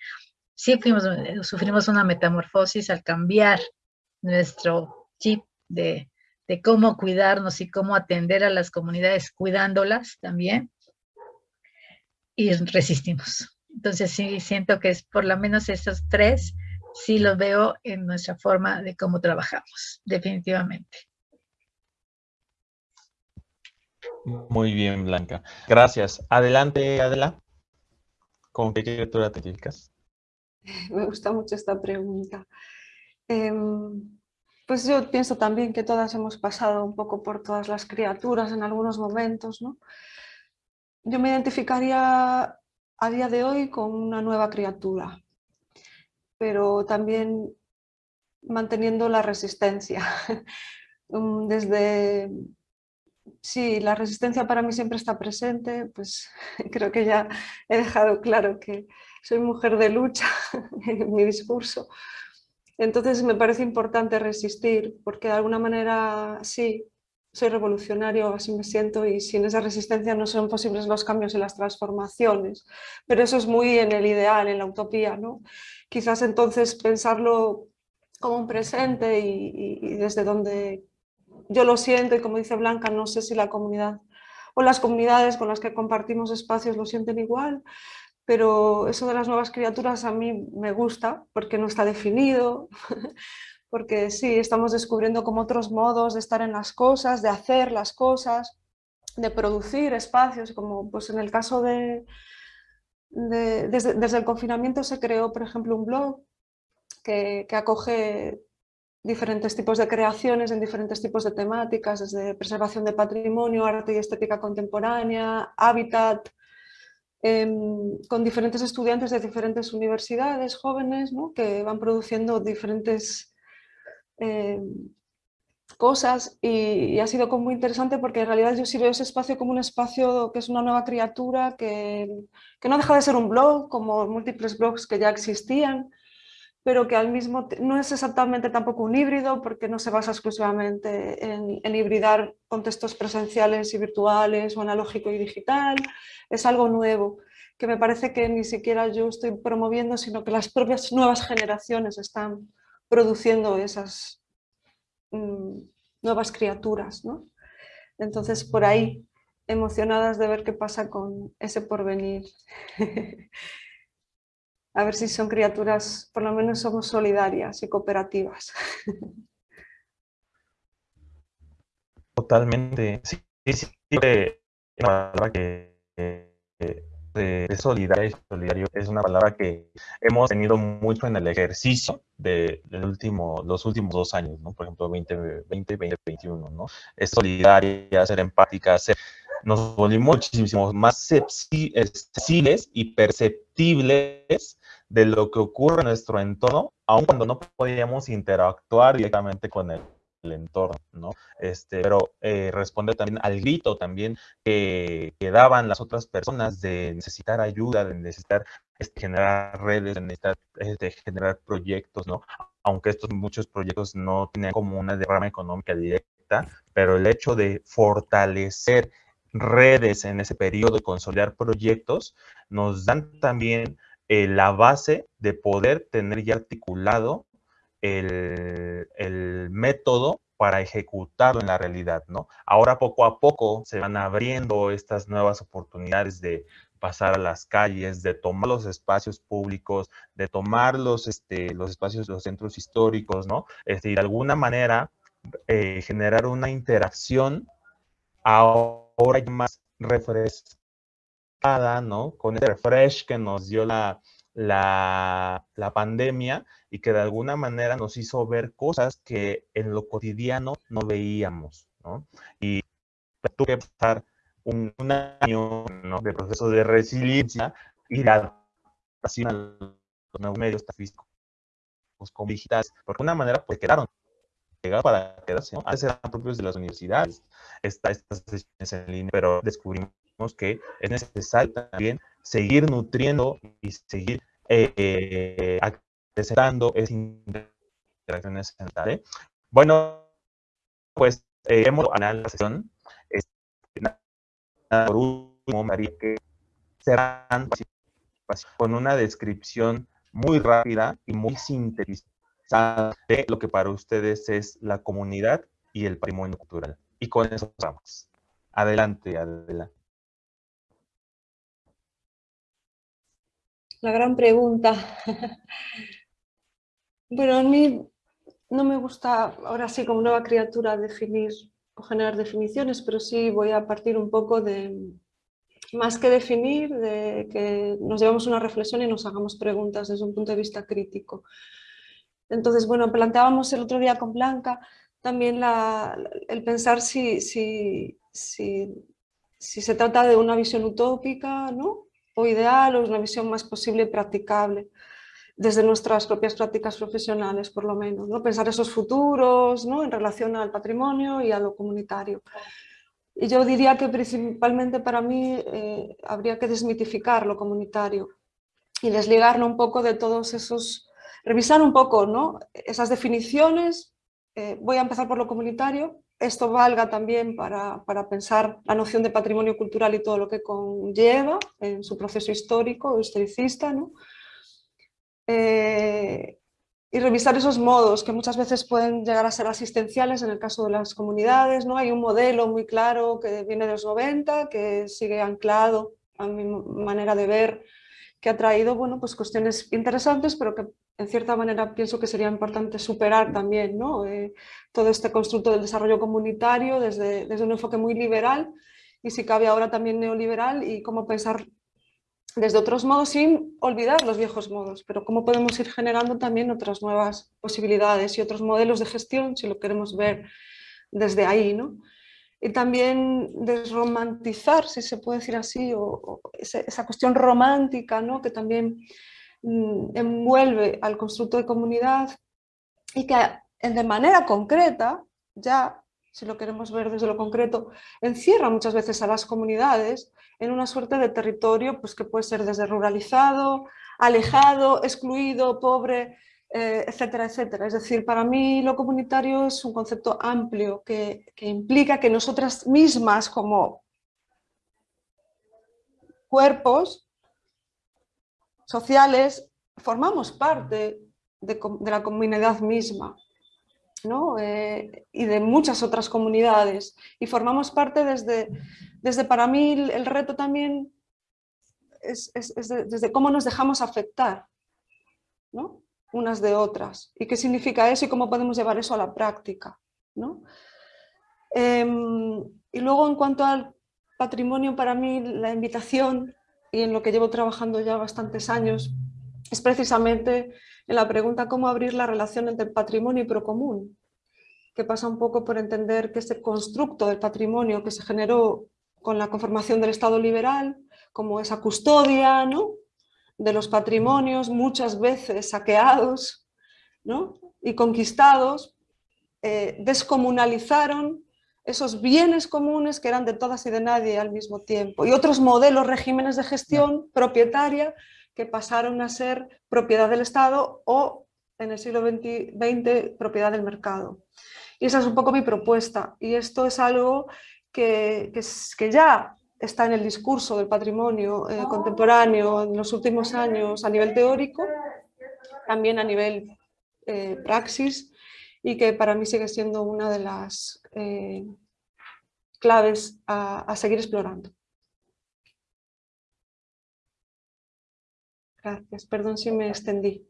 sí eh, sufrimos una metamorfosis al cambiar nuestro chip de, cómo cuidarnos y cómo atender a las comunidades cuidándolas también y resistimos. Entonces sí siento que es por lo menos esos tres, sí los veo en nuestra forma de cómo trabajamos, definitivamente. Muy bien, Blanca. Gracias. Adelante, Adela. ¿Con qué criatura te? [LAUGHS] Me gusta mucho esta pregunta. Em, pues yo pienso también que todas hemos pasado un poco por todas las criaturas en algunos momentos. ¿no? Yo me identificaría a día de hoy con una nueva criatura, pero también manteniendo la resistencia. [LAUGHS] Mm, desde sí, la resistencia para mí siempre está presente, pues [LAUGHS] creo que ya he dejado claro que soy mujer de lucha [LAUGHS] en mi discurso. Entonces me parece importante resistir, porque de alguna manera sí, soy revolucionario, así me siento, y sin esa resistencia no son posibles los cambios y las transformaciones. Pero eso es muy en el ideal, en la utopía, ¿no? Quizás entonces pensarlo como un presente y, y desde donde yo lo siento y como dice Blanca, no sé si la comunidad o las comunidades con las que compartimos espacios lo sienten igual, pero eso de las nuevas criaturas a mí me gusta porque no está definido, [LAUGHS] porque sí, estamos descubriendo como otros modos de estar en las cosas, de hacer las cosas, de producir espacios, como pues en el caso de, desde, desde, el confinamiento se creó, por ejemplo, un blog que, que acoge diferentes tipos de creaciones en diferentes tipos de temáticas, desde preservación de patrimonio, arte y estética contemporánea, hábitat, em, con diferentes estudiantes de diferentes universidades, jóvenes, que van produciendo diferentes em, cosas. Y, ha sido como muy interesante porque en realidad yo sí veo ese espacio como un espacio que es una nueva criatura, que, que no deja de ser un blog, como múltiples blogs que ya existían, pero que al mismo no es exactamente tampoco un híbrido porque no se basa exclusivamente en, hibridar contextos presenciales y virtuales o analógico y digital, es algo nuevo que me parece que ni siquiera yo estoy promoviendo, sino que las propias nuevas generaciones están produciendo esas mm, nuevas criaturas. ¿no? Entonces, por ahí, emocionadas de ver qué pasa con ese porvenir. [LAUGHS] a ver si son criaturas, por lo menos somos solidarias y cooperativas. [LAUGHS] Totalmente, sí, sí, una palabra que de, solidaria y solidario es una palabra que hemos tenido mucho en el ejercicio de, último, los últimos dos años, ¿no? Por ejemplo, 2020, 2021, ¿no? Es solidaria, ser empática, ser nos volvimos muchísimo más sensibles y perceptibles de lo que ocurre en nuestro entorno, aun cuando no podíamos interactuar directamente con el, entorno, ¿no? Este, pero eh, responde también al grito también que, daban las otras personas de necesitar ayuda, de necesitar este, generar redes, de necesitar este, generar proyectos, ¿no? Aunque estos muchos proyectos no tienen como una derrama económica directa, pero el hecho de fortalecer redes en ese periodo y consolidar proyectos, nos dan también la base de poder tener ya articulado el, el, método para ejecutarlo en la realidad, ¿no? Ahora poco a poco se van abriendo estas nuevas oportunidades de pasar a las calles, de tomar los espacios públicos, de tomar los, este, los espacios, los centros históricos, ¿no? Este, y de alguna manera eh, generar una interacción ahora más refrescada, ¿no? Con ese refresh que nos dio la, la, pandemia y que de alguna manera nos hizo ver cosas que en lo cotidiano no veíamos, ¿no? Y tuve que pasar un, año de proceso de resiliencia y de adaptación a los nuevos medios físicos como digitales, porque de una manera pues quedaron llegado para quedarse, ¿no? Antes eran propios de las universidades, está estas sesiones en línea, pero descubrimos que es necesario también seguir nutriendo y seguir eh, acrecentando esas interacciones ¿eh? Bueno, pues eh, hemos ganado la sesión. Este, por último, María, que serán con una descripción muy rápida y muy sintetizada de lo que para ustedes es la comunidad y el patrimonio cultural. Y con eso vamos. Adelante, adelante. La gran pregunta. bueno, a mí no me gusta ahora sí como nueva criatura definir o generar definiciones, pero sí voy a partir un poco de, más que definir, de que nos llevamos una reflexión y nos hagamos preguntas desde un punto de vista crítico. Entonces, bueno, planteábamos el otro día con Blanca también el pensar si, si, si, se trata de una visión utópica ¿no? O ideal o una visión más posible y practicable desde nuestras propias prácticas profesionales, por lo menos. ¿no? Pensar esos futuros ¿no? en relación al patrimonio y a lo comunitario. Y yo diría que principalmente para mí eh, habría que desmitificar lo comunitario y desligarlo un poco de todos esos, revisar un poco ¿no? esas definiciones. Eh, voy a empezar por lo comunitario. Esto valga también para, para, pensar la noción de patrimonio cultural y todo lo que conlleva en su proceso histórico, historicista. Eh, y revisar esos modos que muchas veces pueden llegar a ser asistenciales en el caso de las comunidades. ¿no? Hay un modelo muy claro que viene de los 90, que sigue anclado a mi manera de ver, que ha traído bueno, pues cuestiones interesantes, pero que en cierta manera pienso que sería importante superar también ¿no? Eh, todo este constructo del desarrollo comunitario desde, desde un enfoque muy liberal y si cabe ahora también neoliberal y cómo pensar desde otros modos sin olvidar los viejos modos, pero cómo podemos ir generando también otras nuevas posibilidades y otros modelos de gestión, si lo queremos ver desde ahí. ¿no? Y también desromantizar, si se puede decir así, o, esa, cuestión romántica ¿no? que también envuelve al constructo de comunidad y que de manera concreta ya si lo queremos ver desde lo concreto, encierra muchas veces a las comunidades en una suerte de territorio pues, que puede ser desde ruralizado, alejado, excluido, pobre, eh, etcétera, etcétera. Es decir, para mí lo comunitario es un concepto amplio que, implica que nosotras mismas como cuerpos sociales formamos parte de la comunidad misma. Eh, y de muchas otras comunidades. Y formamos parte desde, desde para mí el reto también es, desde cómo nos dejamos afectar ¿no? unas de otras. ¿Y qué significa eso y cómo podemos llevar eso a la práctica? ¿no? Em, y luego en cuanto al patrimonio, para mí la invitación, y en lo que llevo trabajando ya bastantes años, es precisamente en la pregunta cómo abrir la relación entre patrimonio y procomún, que pasa un poco por entender que este constructo del patrimonio que se generó con la conformación del Estado liberal, como esa custodia ¿no? de los patrimonios, muchas veces saqueados ¿no? y conquistados, eh, descomunalizaron esos bienes comunes que eran de todas y de nadie al mismo tiempo, y otros modelos, regímenes de gestión propietaria que pasaron a ser propiedad del Estado o en el siglo XX, propiedad del mercado. Y esa es un poco mi propuesta. Y esto es algo que, que, ya está en el discurso del patrimonio eh, contemporáneo en los últimos años a nivel teórico, también a nivel eh, praxis, y que para mí sigue siendo una de las eh, claves a seguir explorando. Gracias, perdón si me extendí.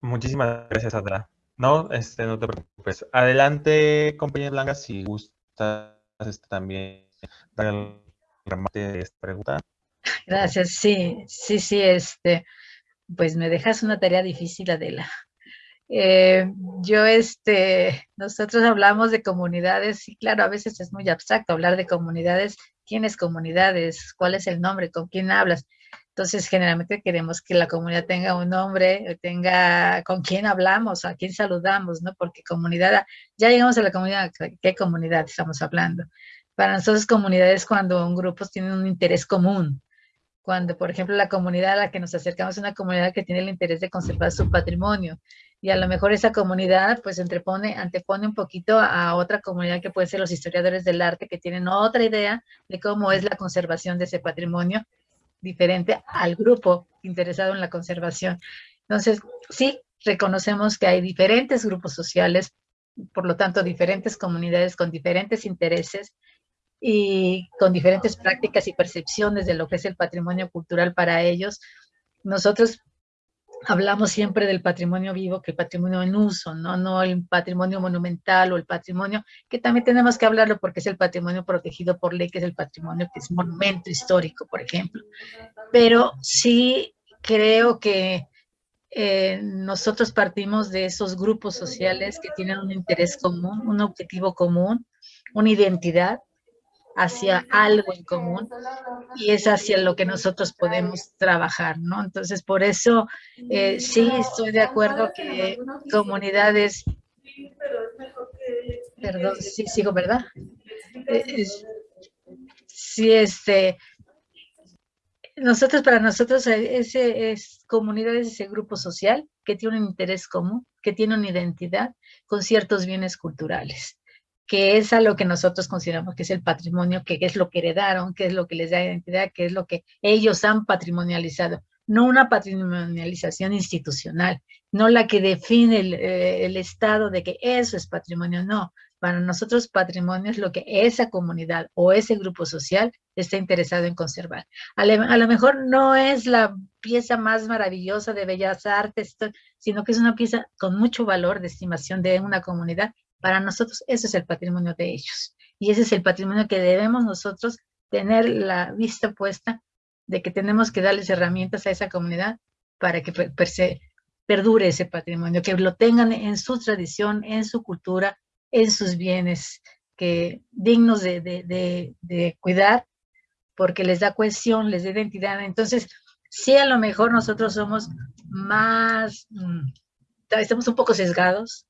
Muchísimas gracias, Sandra. No, este, no te preocupes. Adelante, compañera Blanca, si gustas este, también dar el remate de esta pregunta. Gracias, sí, sí, sí, este, pues me dejas una tarea difícil, Adela. Eh, yo, este, nosotros hablamos de comunidades y claro, a veces es muy abstracto hablar de comunidades. ¿Quiénes comunidades? ¿Cuál es el nombre? ¿Con quién hablas? Entonces, generalmente queremos que la comunidad tenga un nombre, tenga con quién hablamos, a quién saludamos, ¿no? Porque comunidad, ya llegamos a la comunidad, ¿qué comunidad estamos hablando? Para nosotros comunidad es cuando un grupo tiene un interés común. Cuando, por ejemplo, la comunidad a la que nos acercamos es una comunidad que tiene el interés de conservar su patrimonio. Y a lo mejor esa comunidad pues antepone un poquito a otra comunidad que puede ser los historiadores del arte que tienen otra idea de cómo es la conservación de ese patrimonio diferente al grupo interesado en la conservación. Entonces, sí, reconocemos que hay diferentes grupos sociales, por lo tanto, diferentes comunidades con diferentes intereses y con diferentes prácticas y percepciones de lo que es el patrimonio cultural para ellos. Nosotros hablamos siempre del patrimonio vivo que el patrimonio en uso, ¿no? no el patrimonio monumental o el patrimonio, que también tenemos que hablarlo porque es el patrimonio protegido por ley, que es el patrimonio que es monumento histórico, por ejemplo. Pero sí creo que eh, nosotros partimos de esos grupos sociales que tienen un interés común, un objetivo común, una identidad, hacia algo en común y es hacia lo que nosotros podemos trabajar, ¿no? Entonces, por eso eh, sí estoy de acuerdo que comunidades... Perdón, sí sigo, ¿verdad? sí, este, nosotros, para nosotros, ese es comunidad, es ese grupo social que tiene un interés común, que tiene una identidad con ciertos bienes culturales, que es a lo que nosotros consideramos que es el patrimonio, que es lo que heredaron, que es lo que les da identidad, que es lo que ellos han patrimonializado no una patrimonialización institucional, no la que define eh, el, Estado de que eso es patrimonio, no. Para nosotros patrimonio es lo que esa comunidad o ese grupo social está interesado en conservar. A, lo mejor no es la pieza más maravillosa de bellas artes, sino que es una pieza con mucho valor de estimación de una comunidad. Para nosotros ese es el patrimonio de ellos. Y ese es el patrimonio que debemos nosotros tener la vista puesta de que tenemos que darles herramientas a esa comunidad para que perdure ese patrimonio, que lo tengan en su tradición, en su cultura, en sus bienes, que dignos de, cuidar, porque les da cohesión, les da identidad. Entonces, sí, a lo mejor nosotros somos más, mm, estamos un poco sesgados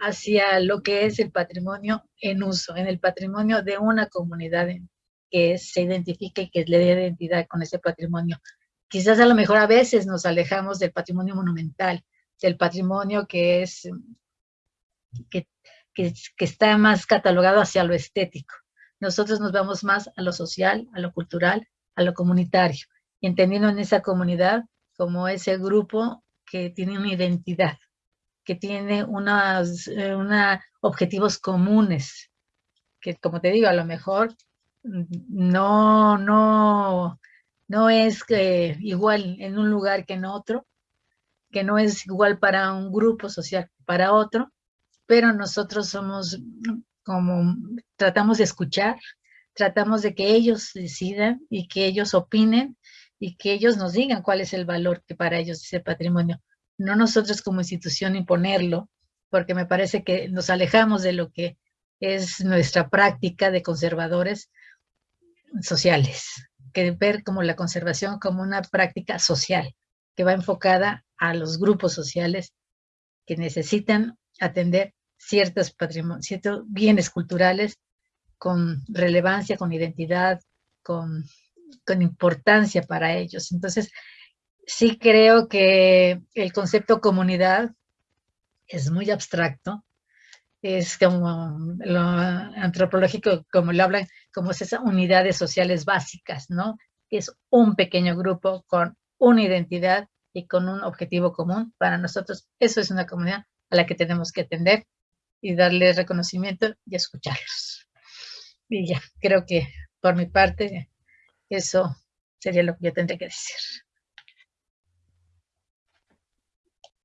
hacia lo que es el patrimonio en uso, en el patrimonio de una comunidad que se identifique y que le dé identidad con ese patrimonio. Quizás a lo mejor a veces nos alejamos del patrimonio monumental, del patrimonio que es, que, está más catalogado hacia lo estético. Nosotros nos vamos más a lo social, a lo cultural, a lo comunitario, entendiendo en esa comunidad como ese grupo que tiene una identidad, que tiene unos eh, una objetivos comunes, que como te digo, a lo mejor no, no, no es igual en un lugar que en otro, que no es igual para un grupo social para otro, pero nosotros somos como, tratamos de escuchar, tratamos de que ellos decidan y que ellos opinen y que ellos nos digan cuál es el valor que para ellos es el patrimonio. No nosotros como institución imponerlo, porque me parece que nos alejamos de lo que es nuestra práctica de conservadores, sociales, que ver como la conservación como una práctica social, que va enfocada a los grupos sociales que necesitan atender ciertos, ciertos bienes culturales con relevancia, con identidad, con, con importancia para ellos. Entonces, sí creo que el concepto comunidad es muy abstracto, es como lo antropológico, como lo hablan, como esas unidades sociales básicas, ¿no? Es un pequeño grupo con una identidad y con un objetivo común. Para nosotros, eso es una comunidad a la que tenemos que atender y darle reconocimiento y escucharlos. Y ya, creo que por mi parte, eso sería lo que yo tendría que decir.